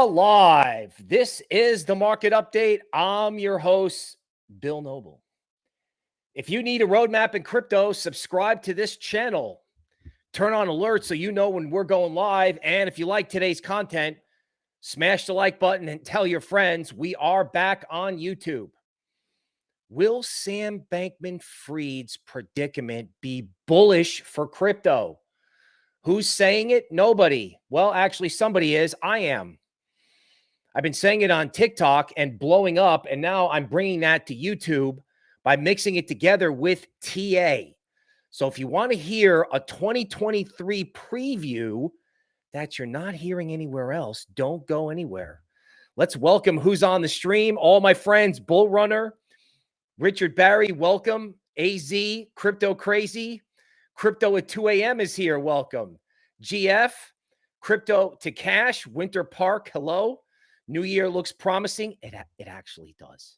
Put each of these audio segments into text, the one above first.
live. This is the market update. I'm your host, Bill Noble. If you need a roadmap in crypto, subscribe to this channel. Turn on alerts so you know when we're going live. And if you like today's content, smash the like button and tell your friends we are back on YouTube. Will Sam Bankman Fried's predicament be bullish for crypto? Who's saying it? Nobody. Well, actually, somebody is. I am. I've been saying it on TikTok and blowing up, and now I'm bringing that to YouTube by mixing it together with TA. So if you want to hear a 2023 preview that you're not hearing anywhere else, don't go anywhere. Let's welcome who's on the stream. All my friends, Bull Runner, Richard Barry, welcome. AZ, Crypto Crazy, Crypto at 2 a.m. is here. Welcome. GF, Crypto to Cash, Winter Park. Hello. New Year looks promising. It it actually does.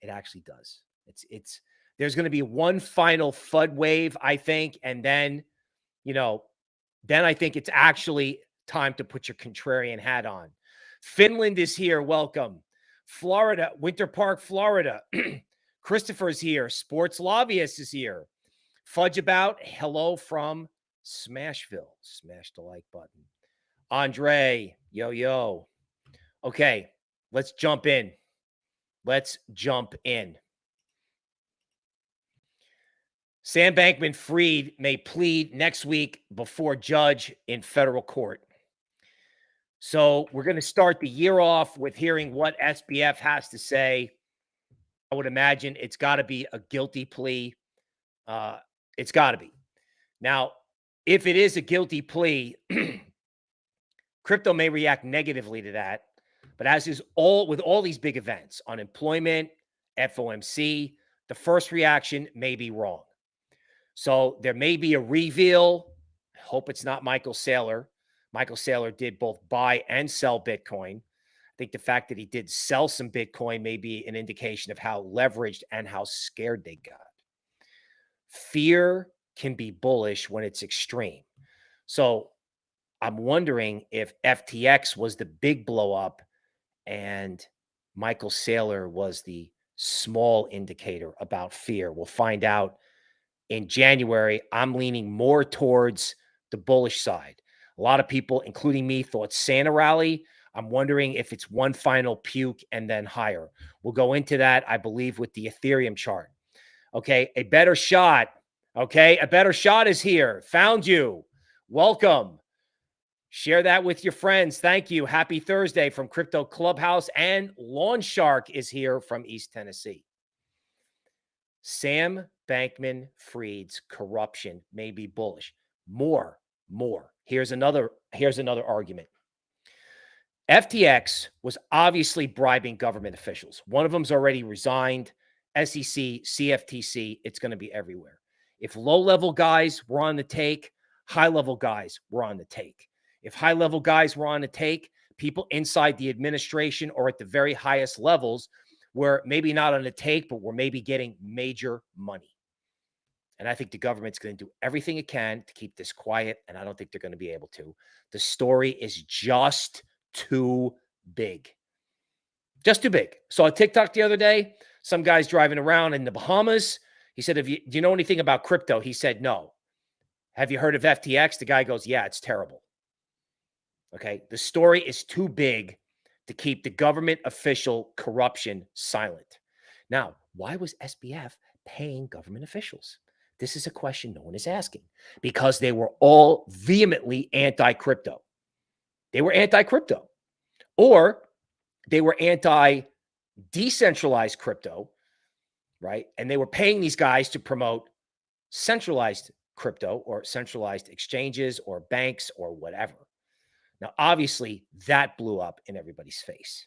It actually does. It's it's there's going to be one final FUD wave, I think, and then, you know, then I think it's actually time to put your contrarian hat on. Finland is here. Welcome. Florida, Winter Park, Florida. Christopher's here. Sports Lobbyist is here. Fudge about. Hello from Smashville. Smash the like button. Andre, yo, yo. Okay, let's jump in. Let's jump in. Sam Bankman Fried may plead next week before judge in federal court. So we're going to start the year off with hearing what SBF has to say. I would imagine it's got to be a guilty plea. Uh, it's got to be. Now, if it is a guilty plea, crypto may react negatively to that. But as is all with all these big events, unemployment, FOMC, the first reaction may be wrong. So there may be a reveal. I hope it's not Michael Saylor. Michael Saylor did both buy and sell Bitcoin. I think the fact that he did sell some Bitcoin may be an indication of how leveraged and how scared they got. Fear can be bullish when it's extreme. So I'm wondering if FTX was the big blow up and Michael Saylor was the small indicator about fear. We'll find out in January. I'm leaning more towards the bullish side. A lot of people, including me, thought Santa rally. I'm wondering if it's one final puke and then higher. We'll go into that, I believe, with the Ethereum chart. Okay, a better shot. Okay, a better shot is here. Found you. Welcome. Share that with your friends. Thank you. Happy Thursday from Crypto Clubhouse. And Lawn Shark is here from East Tennessee. Sam Bankman Fried's corruption may be bullish. More, more. Here's another, here's another argument. FTX was obviously bribing government officials. One of them's already resigned. SEC, CFTC, it's going to be everywhere. If low level guys were on the take, high level guys were on the take. If high level guys were on a take, people inside the administration or at the very highest levels were maybe not on a take, but were maybe getting major money. And I think the government's going to do everything it can to keep this quiet. And I don't think they're going to be able to. The story is just too big. Just too big. Saw a TikTok the other day. Some guy's driving around in the Bahamas. He said, "If you do you know anything about crypto?" He said, "No." Have you heard of FTX? The guy goes, "Yeah, it's terrible." Okay. The story is too big to keep the government official corruption silent. Now, why was SBF paying government officials? This is a question no one is asking because they were all vehemently anti crypto. They were anti crypto or they were anti decentralized crypto, right? And they were paying these guys to promote centralized crypto or centralized exchanges or banks or whatever. Now, obviously, that blew up in everybody's face.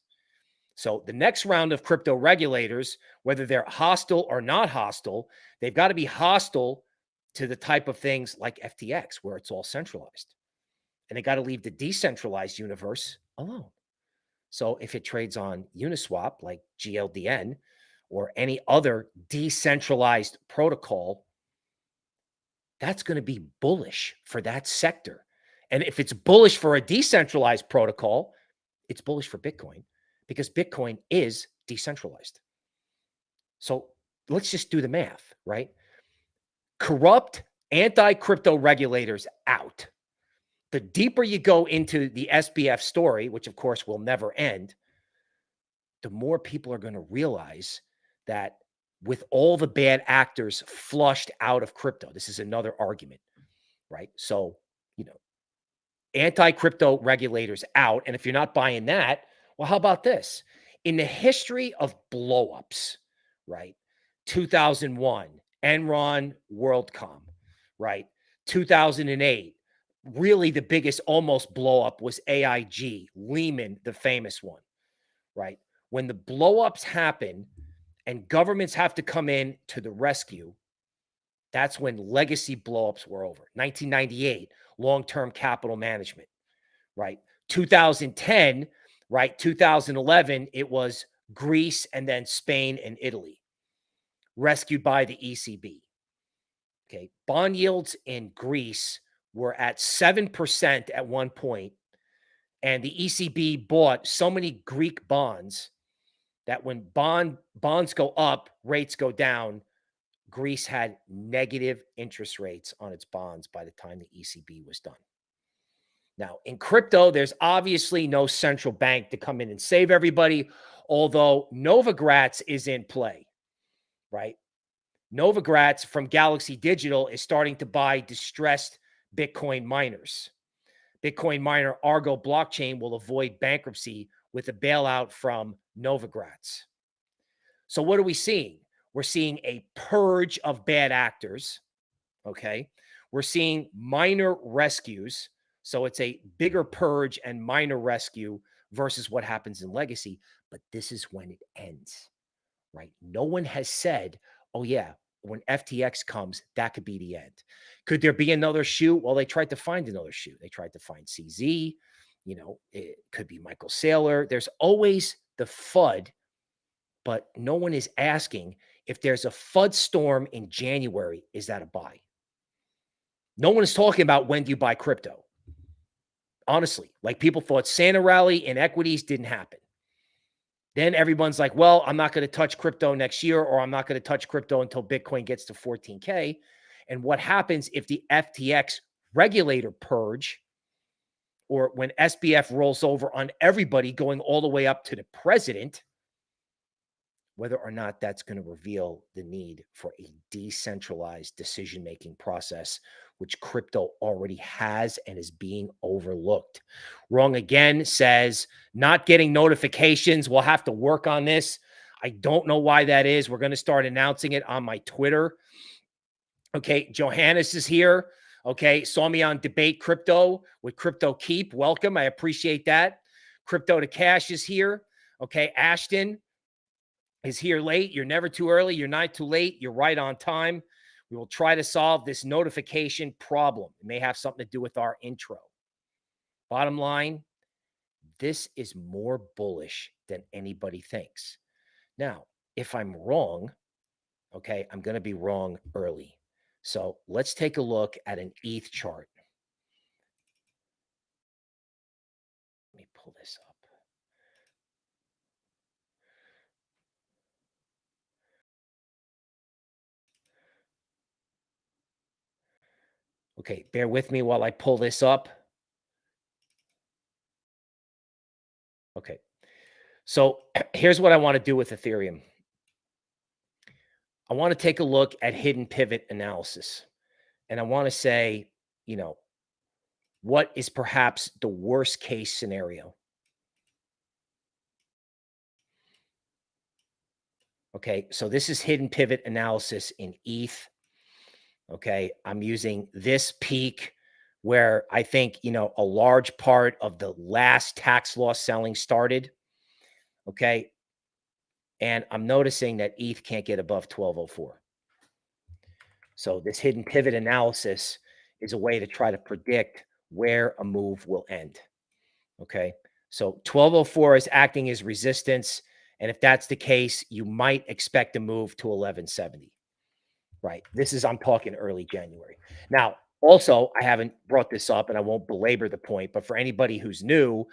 So the next round of crypto regulators, whether they're hostile or not hostile, they've got to be hostile to the type of things like FTX, where it's all centralized. And they got to leave the decentralized universe alone. So if it trades on Uniswap, like GLDN, or any other decentralized protocol, that's going to be bullish for that sector. And if it's bullish for a decentralized protocol, it's bullish for Bitcoin because Bitcoin is decentralized. So let's just do the math, right? Corrupt anti crypto regulators out. The deeper you go into the SBF story, which of course will never end, the more people are going to realize that with all the bad actors flushed out of crypto, this is another argument, right? So, anti crypto regulators out. And if you're not buying that, well, how about this? In the history of blowups, right? 2001, Enron, WorldCom, right? 2008, really the biggest almost blowup was AIG, Lehman, the famous one, right? When the blowups happen and governments have to come in to the rescue, that's when legacy blowups were over. 1998, long-term capital management, right? 2010, right? 2011, it was Greece and then Spain and Italy, rescued by the ECB. Okay. Bond yields in Greece were at 7% at one point, and the ECB bought so many Greek bonds that when bond bonds go up, rates go down. Greece had negative interest rates on its bonds by the time the ECB was done. Now, in crypto, there's obviously no central bank to come in and save everybody, although Novogratz is in play, right? Novogratz from Galaxy Digital is starting to buy distressed Bitcoin miners. Bitcoin miner Argo blockchain will avoid bankruptcy with a bailout from Novogratz. So, what are we seeing? We're seeing a purge of bad actors. Okay. We're seeing minor rescues. So, it's a bigger purge and minor rescue versus what happens in legacy. But this is when it ends, right? No one has said, oh, yeah, when FTX comes, that could be the end. Could there be another shoe? Well, they tried to find another shoe. They tried to find CZ. You know, it could be Michael Saylor. There's always the FUD, but no one is asking if there's a FUD storm in January, is that a buy? No one is talking about when do you buy crypto. Honestly, like people thought Santa rally in equities didn't happen. Then everyone's like, well, I'm not going to touch crypto next year, or I'm not going to touch crypto until Bitcoin gets to 14K. And what happens if the FTX regulator purge, or when SBF rolls over on everybody going all the way up to the president, whether or not that's going to reveal the need for a decentralized decision making process which crypto already has and is being overlooked. Wrong again says not getting notifications. We'll have to work on this. I don't know why that is. We're going to start announcing it on my Twitter. Okay, Johannes is here. Okay, saw me on Debate Crypto with Crypto Keep. Welcome. I appreciate that. Crypto to Cash is here. Okay, Ashton is here late. You're never too early. You're not too late. You're right on time. We will try to solve this notification problem. It may have something to do with our intro. Bottom line, this is more bullish than anybody thinks. Now, if I'm wrong, okay, I'm going to be wrong early. So let's take a look at an ETH chart. Let me pull this up. Okay, bear with me while I pull this up. Okay, so here's what I want to do with Ethereum. I want to take a look at hidden pivot analysis. And I want to say, you know, what is perhaps the worst case scenario? Okay, so this is hidden pivot analysis in ETH. Okay. I'm using this peak where I think, you know, a large part of the last tax loss selling started. Okay. And I'm noticing that ETH can't get above 1204. So this hidden pivot analysis is a way to try to predict where a move will end. Okay. So 1204 is acting as resistance. And if that's the case, you might expect a move to 1170 right? This is, I'm talking early January. Now, also, I haven't brought this up and I won't belabor the point, but for anybody who's new,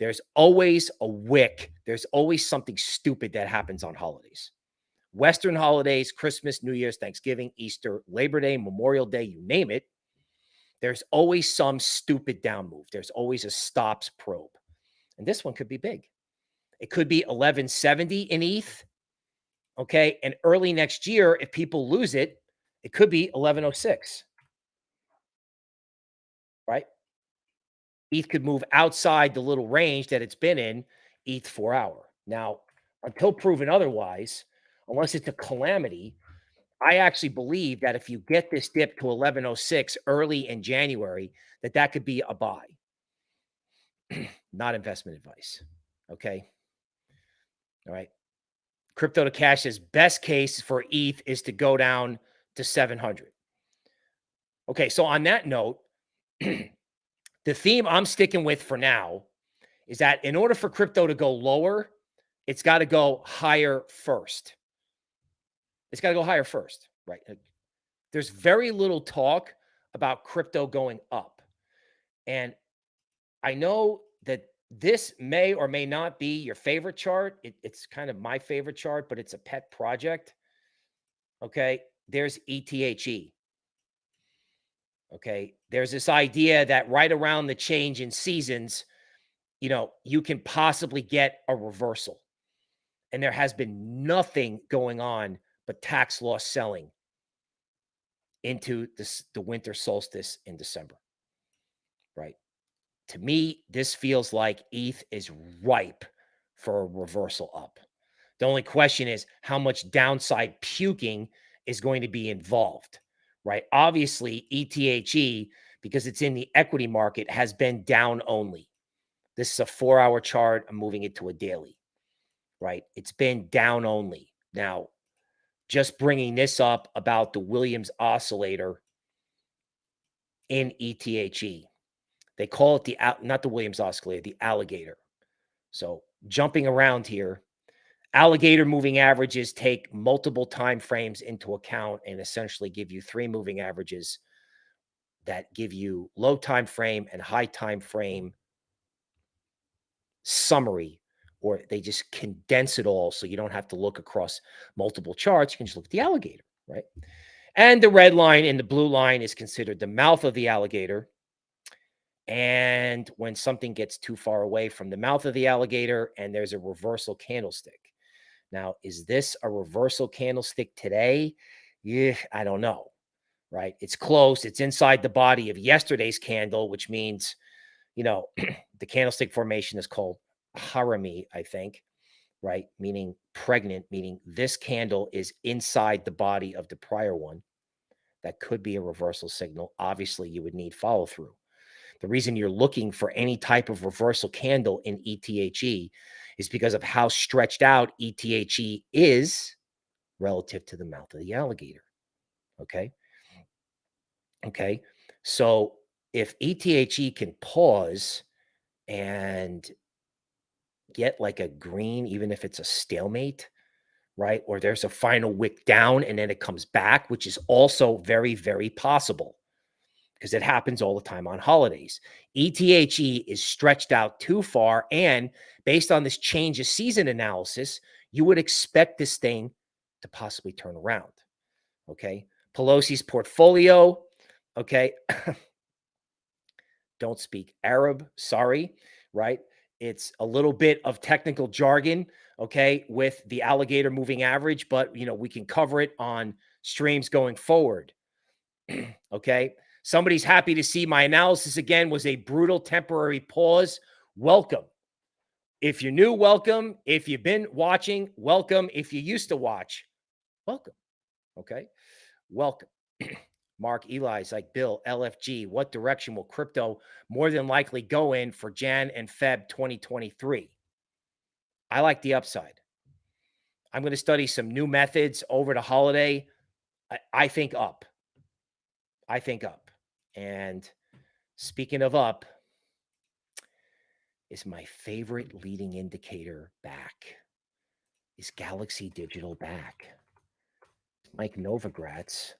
There's always a wick. There's always something stupid that happens on holidays. Western holidays, Christmas, New Year's, Thanksgiving, Easter, Labor Day, Memorial Day, you name it. There's always some stupid down move. There's always a stops probe. And this one could be big. It could be 1170 in ETH. Okay. And early next year, if people lose it, it could be 1106. Right. ETH could move outside the little range that it's been in, ETH four hour. Now, until proven otherwise, unless it's a calamity, I actually believe that if you get this dip to 1106 early in January, that that could be a buy. Not investment advice. Okay. All right. Crypto to cash's best case for ETH is to go down to 700. Okay. So on that note, the theme I'm sticking with for now is that in order for crypto to go lower, it's got to go higher first. It's got to go higher first, right? There's very little talk about crypto going up. And I know this may or may not be your favorite chart. It, it's kind of my favorite chart, but it's a pet project. Okay. There's ETHE. Okay. There's this idea that right around the change in seasons, you know, you can possibly get a reversal. And there has been nothing going on but tax loss selling into this, the winter solstice in December. Right. To me, this feels like ETH is ripe for a reversal up. The only question is how much downside puking is going to be involved, right? Obviously, ETHE, because it's in the equity market, has been down only. This is a four hour chart. I'm moving it to a daily, right? It's been down only. Now, just bringing this up about the Williams oscillator in ETHE. They call it the, not the Williams oscillator, the alligator. So jumping around here, alligator moving averages take multiple time frames into account and essentially give you three moving averages that give you low time frame and high time frame summary or they just condense it all so you don't have to look across multiple charts. You can just look at the alligator, right? And the red line and the blue line is considered the mouth of the alligator. And when something gets too far away from the mouth of the alligator and there's a reversal candlestick. Now, is this a reversal candlestick today? Yeah, I don't know, right? It's close. It's inside the body of yesterday's candle, which means, you know, the candlestick formation is called harami, I think, right? Meaning pregnant, meaning this candle is inside the body of the prior one. That could be a reversal signal. Obviously, you would need follow through. The reason you're looking for any type of reversal candle in ETHE is because of how stretched out ETHE is relative to the mouth of the alligator. Okay. Okay. So if ETHE can pause and get like a green, even if it's a stalemate, right? Or there's a final wick down and then it comes back, which is also very, very possible because it happens all the time on holidays. ETHE is stretched out too far. And based on this change of season analysis, you would expect this thing to possibly turn around. Okay. Pelosi's portfolio. Okay. Don't speak Arab. Sorry. Right. It's a little bit of technical jargon, okay, with the alligator moving average, but you know, we can cover it on streams going forward. okay. Somebody's happy to see my analysis again was a brutal temporary pause. Welcome. If you're new, welcome. If you've been watching, welcome. If you used to watch, welcome. Okay. Welcome. Mark Eli's like Bill LFG. What direction will crypto more than likely go in for Jan and Feb 2023? I like the upside. I'm going to study some new methods over the holiday. I, I think up. I think up. And speaking of up, is my favorite leading indicator back? Is Galaxy Digital back? Mike Novogratz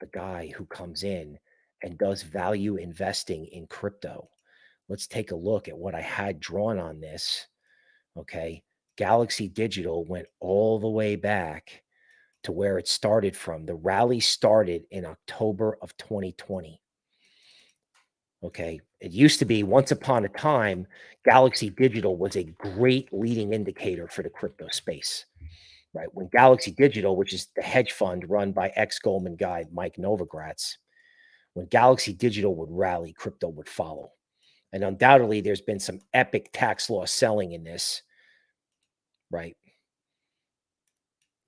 the guy who comes in and does value investing in crypto. let's take a look at what I had drawn on this. Okay. Galaxy Digital went all the way back to where it started from. The rally started in October of 2020. Okay. It used to be once upon a time, Galaxy Digital was a great leading indicator for the crypto space, right? When Galaxy Digital, which is the hedge fund run by ex Goldman guy Mike Novogratz, when Galaxy Digital would rally, crypto would follow. And undoubtedly, there's been some epic tax loss selling in this, right?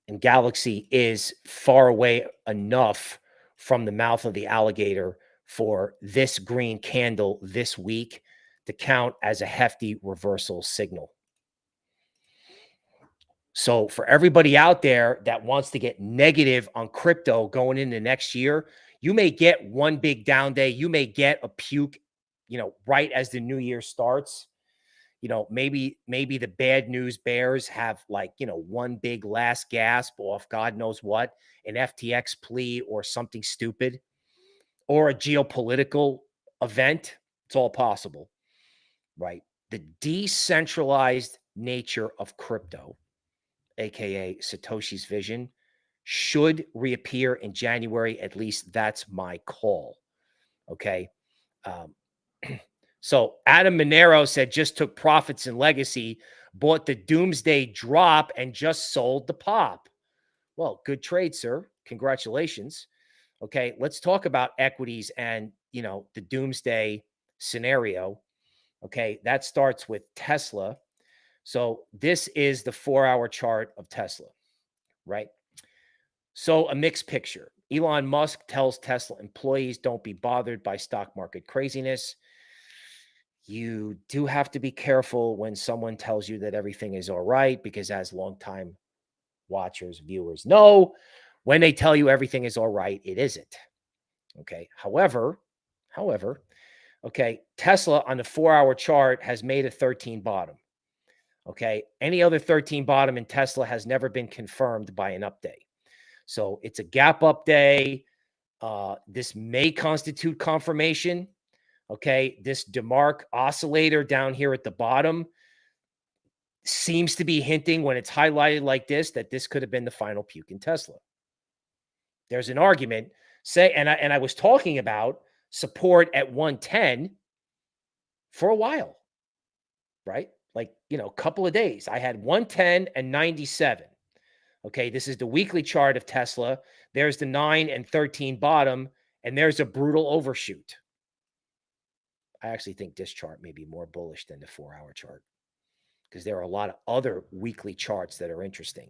And Galaxy is far away enough from the mouth of the alligator for this green candle this week to count as a hefty reversal signal. So for everybody out there that wants to get negative on crypto going into next year, you may get one big down day. You may get a puke, you know, right as the new year starts. You know, maybe maybe the bad news bears have like, you know, one big last gasp off God knows what, an FTX plea or something stupid or a geopolitical event. It's all possible, right? The decentralized nature of crypto, aka Satoshi's vision, should reappear in January. At least that's my call. Okay. Um, so Adam Monero said just took profits and legacy, bought the doomsday drop, and just sold the pop. Well, good trade, sir. Congratulations. Okay, let's talk about equities and you know the doomsday scenario. Okay, that starts with Tesla. So this is the four hour chart of Tesla, right? So a mixed picture. Elon Musk tells Tesla employees don't be bothered by stock market craziness. You do have to be careful when someone tells you that everything is all right, because as longtime watchers, viewers know, when they tell you everything is all right, it isn't. Okay. However, however, okay, Tesla on the four hour chart has made a 13 bottom. Okay. Any other 13 bottom in Tesla has never been confirmed by an update. So it's a gap up day. Uh, this may constitute confirmation. Okay. This DeMark oscillator down here at the bottom seems to be hinting when it's highlighted like this that this could have been the final puke in Tesla. There's an argument say, and I, and I was talking about support at 110 for a while, right? Like, you know, a couple of days. I had 110 and 97. Okay, this is the weekly chart of Tesla. There's the 9 and 13 bottom, and there's a brutal overshoot. I actually think this chart may be more bullish than the four hour chart because there are a lot of other weekly charts that are interesting.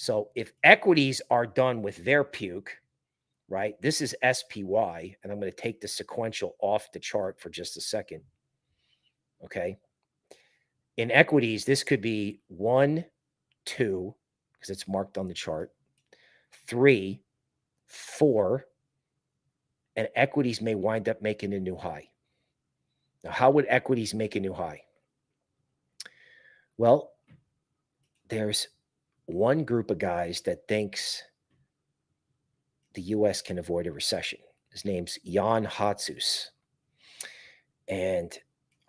So if equities are done with their puke, right? This is SPY, and I'm going to take the sequential off the chart for just a second. Okay. In equities, this could be one, two, because it's marked on the chart, three, four, and equities may wind up making a new high. Now, how would equities make a new high? Well, there's one group of guys that thinks the US can avoid a recession. His name's Jan Hatzius. And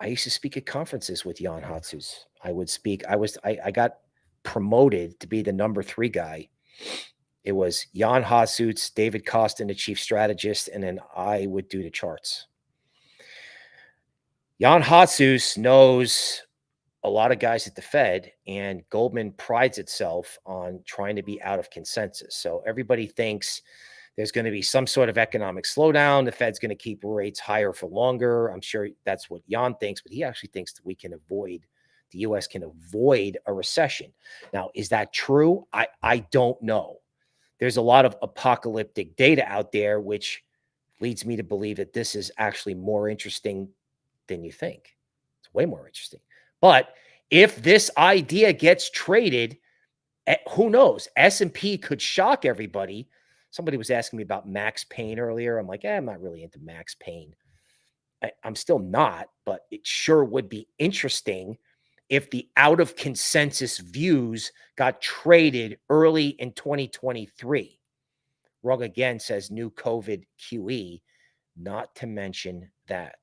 I used to speak at conferences with Jan Hatzius. I would speak, I was, I, I got promoted to be the number three guy. It was Jan Hatzius, David Kostin, the chief strategist, and then I would do the charts. Jan Hatzius knows a lot of guys at the Fed, and Goldman prides itself on trying to be out of consensus. So everybody thinks there's going to be some sort of economic slowdown. The Fed's going to keep rates higher for longer. I'm sure that's what Jan thinks, but he actually thinks that we can avoid the US can avoid a recession. Now, is that true? I, I don't know. There's a lot of apocalyptic data out there, which leads me to believe that this is actually more interesting than you think. It's way more interesting. But if this idea gets traded, eh, who knows? S&P could shock everybody somebody was asking me about Max Pain earlier. I'm like, eh, I'm not really into Max Pain. I, I'm still not, but it sure would be interesting if the out of consensus views got traded early in 2023. Rug again says new COVID QE, not to mention that.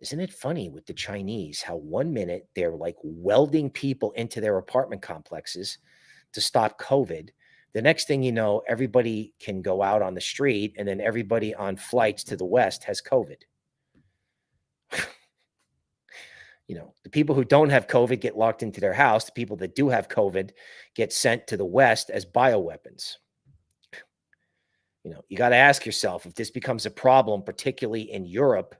Isn't it funny with the Chinese how one minute they're like welding people into their apartment complexes to stop COVID. The next thing you know, everybody can go out on the street and then everybody on flights to the West has COVID. you know, the people who don't have COVID get locked into their house. The people that do have COVID get sent to the West as bioweapons. You know, you got to ask yourself if this becomes a problem, particularly in Europe,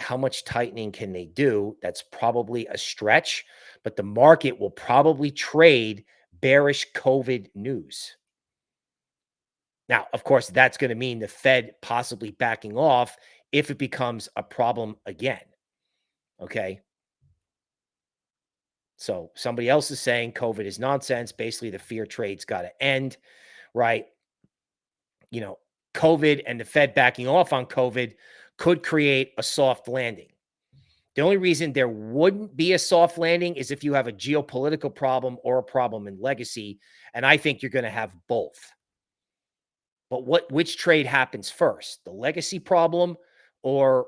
how much tightening can they do? That's probably a stretch, but the market will probably trade bearish COVID news. Now, of course, that's going to mean the Fed possibly backing off if it becomes a problem again. Okay. So somebody else is saying COVID is nonsense. Basically, the fear trade's got to end, right? You know, COVID and the Fed backing off on COVID could create a soft landing. The only reason there wouldn't be a soft landing is if you have a geopolitical problem or a problem in legacy. And I think you're going to have both. But what which trade happens first? The legacy problem or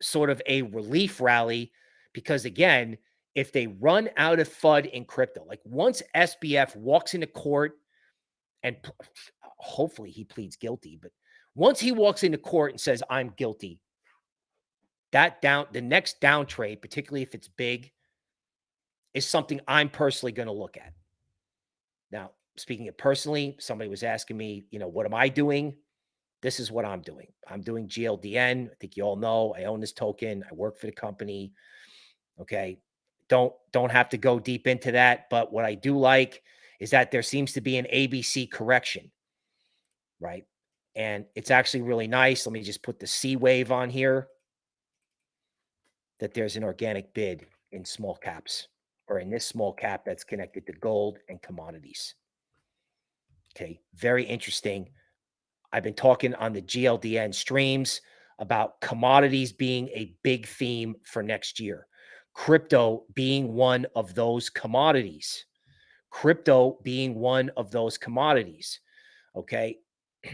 sort of a relief rally? Because again, if they run out of FUD in crypto, like once SBF walks into court and hopefully he pleads guilty, but once he walks into court and says, I'm guilty, that down the next down trade, particularly if it's big, is something I'm personally going to look at. Now, speaking of personally, somebody was asking me, you know, what am I doing? This is what I'm doing. I'm doing GLDN. I think you all know I own this token. I work for the company. Okay. Don't don't have to go deep into that, but what I do like is that there seems to be an ABC correction. Right? And it's actually really nice. Let me just put the C wave on here that there's an organic bid in small caps or in this small cap that's connected to gold and commodities. Okay, very interesting. I've been talking on the GLDN streams about commodities being a big theme for next year. Crypto being one of those commodities. Crypto being one of those commodities. Okay.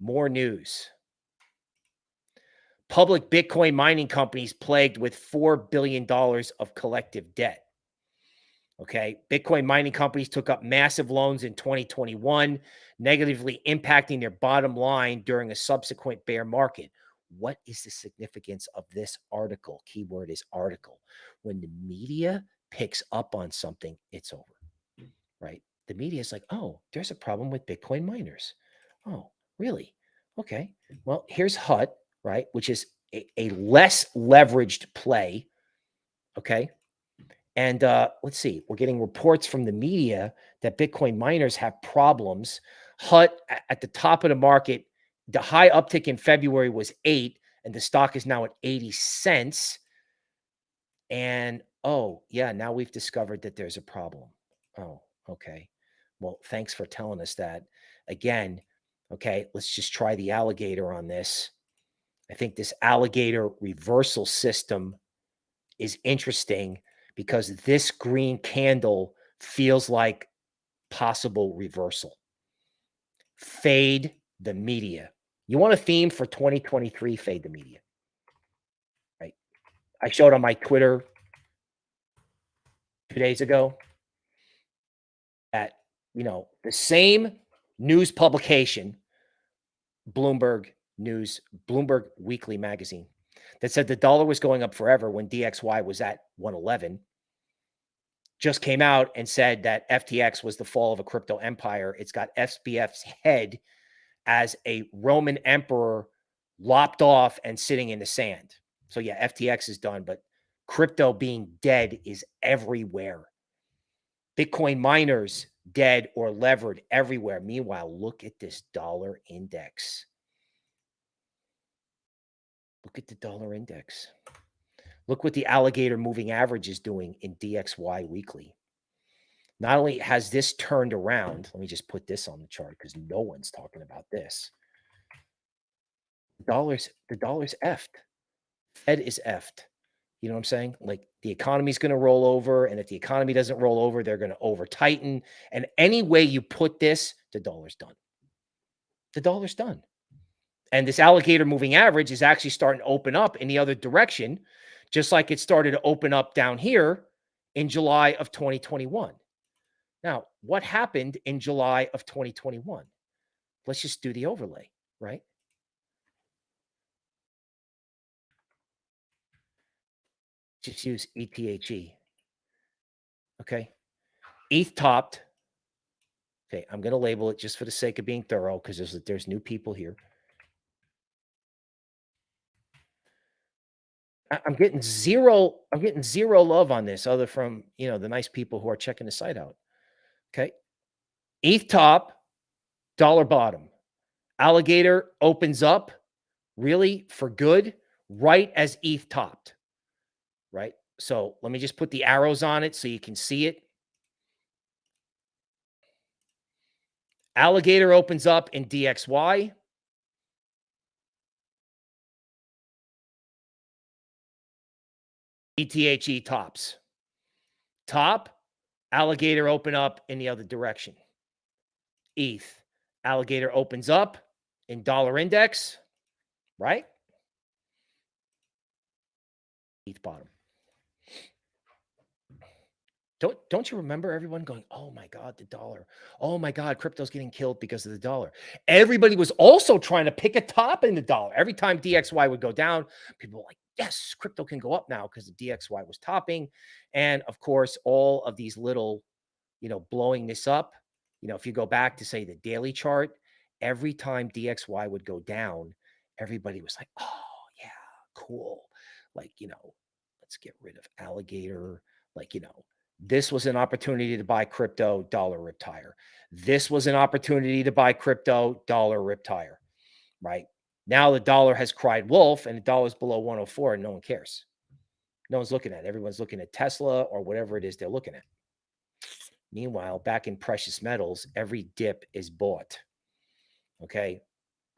More news public Bitcoin mining companies plagued with $4 billion of collective debt. Okay. Bitcoin mining companies took up massive loans in 2021, negatively impacting their bottom line during a subsequent bear market. What is the significance of this article? Keyword is article. When the media picks up on something, it's over, right? The media is like, oh, there's a problem with Bitcoin miners. Oh, really? Okay. Well, here's HUT right? Which is a, a less leveraged play. Okay. And uh, let's see, we're getting reports from the media that Bitcoin miners have problems. HUT at the top of the market, the high uptick in February was eight, and the stock is now at 80 cents. And oh, yeah, now we've discovered that there's a problem. Oh, okay. Well, thanks for telling us that. Again, okay, let's just try the alligator on this. I think this alligator reversal system is interesting because this green candle feels like possible reversal. Fade the media. You want a theme for 2023? Fade the media. Right. I showed on my Twitter two days ago that, you know, the same news publication, Bloomberg News, Bloomberg Weekly magazine, that said the dollar was going up forever when DXY was at 111, just came out and said that FTX was the fall of a crypto empire. It's got SBF's head as a Roman emperor lopped off and sitting in the sand. So, yeah, FTX is done, but crypto being dead is everywhere. Bitcoin miners dead or levered everywhere. Meanwhile, look at this dollar index. Look at the dollar index. Look what the alligator moving average is doing in DXY weekly. Not only has this turned around, let me just put this on the chart because no one's talking about this. The Dollars, the dollar's effed. Fed is effed. You know what I'm saying? Like the economy's going to roll over. And if the economy doesn't roll over, they're going to over tighten. And any way you put this, the dollar's done. The dollar's done. And this alligator moving average is actually starting to open up in the other direction, just like it started to open up down here in July of 2021. Now, what happened in July of 2021? Let's just do the overlay, right? Just use ETHE. Okay. ETH topped. Okay, I'm going to label it just for the sake of being thorough because there's there's new people here. I'm getting zero. I'm getting zero love on this, other from you know the nice people who are checking the site out. Okay, ETH top, dollar bottom, alligator opens up, really for good, right as ETH topped. Right. So let me just put the arrows on it so you can see it. Alligator opens up in DXY. ETHE tops. Top, alligator open up in the other direction. ETH, alligator opens up in dollar index, right? ETH bottom. Don't don't you remember everyone going, "Oh my god, the dollar. Oh my god, crypto's getting killed because of the dollar." Everybody was also trying to pick a top in the dollar. Every time DXY would go down, people were like, "Yes, crypto can go up now because the DXY was topping." And of course, all of these little, you know, blowing this up, you know, if you go back to say the daily chart, every time DXY would go down, everybody was like, "Oh, yeah, cool." Like, you know, let's get rid of alligator, like, you know, this was an opportunity to buy crypto, dollar rip tire. This was an opportunity to buy crypto, dollar rip tire, right? Now the dollar has cried wolf and the dollar is below 104 and no one cares. No one's looking at it. Everyone's looking at Tesla or whatever it is they're looking at. Meanwhile, back in precious metals, every dip is bought. Okay.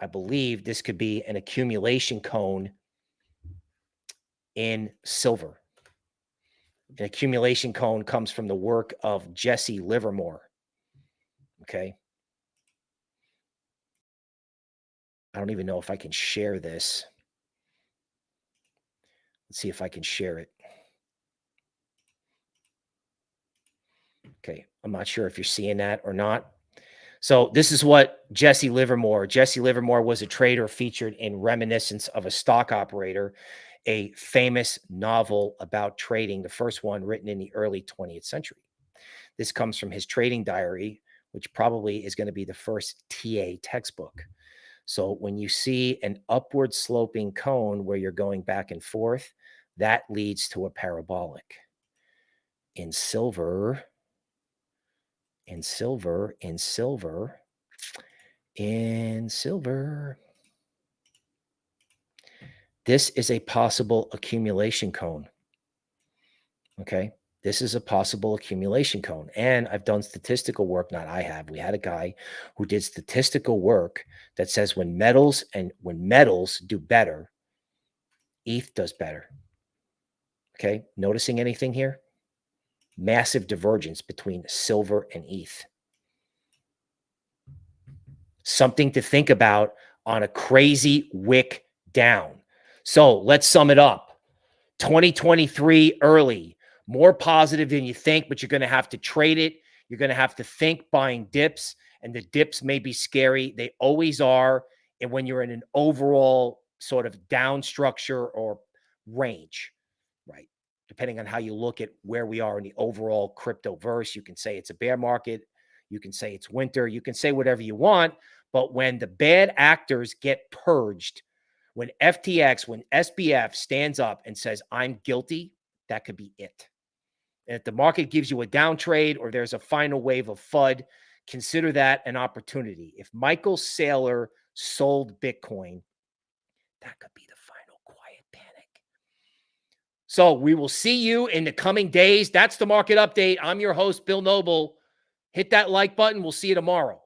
I believe this could be an accumulation cone in silver. An accumulation cone comes from the work of Jesse Livermore. Okay. I don't even know if I can share this. Let's see if I can share it. Okay. I'm not sure if you're seeing that or not. So this is what Jesse Livermore. Jesse Livermore was a trader featured in Reminiscence of a Stock Operator a famous novel about trading, the first one written in the early 20th century. This comes from his trading diary, which probably is going to be the first TA textbook. So when you see an upward sloping cone where you're going back and forth, that leads to a parabolic. In silver, in silver, in silver, in silver, this is a possible accumulation cone. Okay. This is a possible accumulation cone. And I've done statistical work, not I have. We had a guy who did statistical work that says when metals and when metals do better, ETH does better. Okay. Noticing anything here? Massive divergence between silver and ETH. Something to think about on a crazy wick down. So let's sum it up. 2023 early, more positive than you think, but you're going to have to trade it. You're going to have to think buying dips, and the dips may be scary. They always are. And when you're in an overall sort of down structure or range, right? Depending on how you look at where we are in the overall crypto verse, you can say it's a bear market. You can say it's winter. You can say whatever you want. But when the bad actors get purged, when FTX, when SBF stands up and says, I'm guilty, that could be it. If the market gives you a down trade or there's a final wave of FUD, consider that an opportunity. If Michael Saylor sold Bitcoin, that could be the final quiet panic. So we will see you in the coming days. That's the market update. I'm your host, Bill Noble. Hit that like button. We'll see you tomorrow.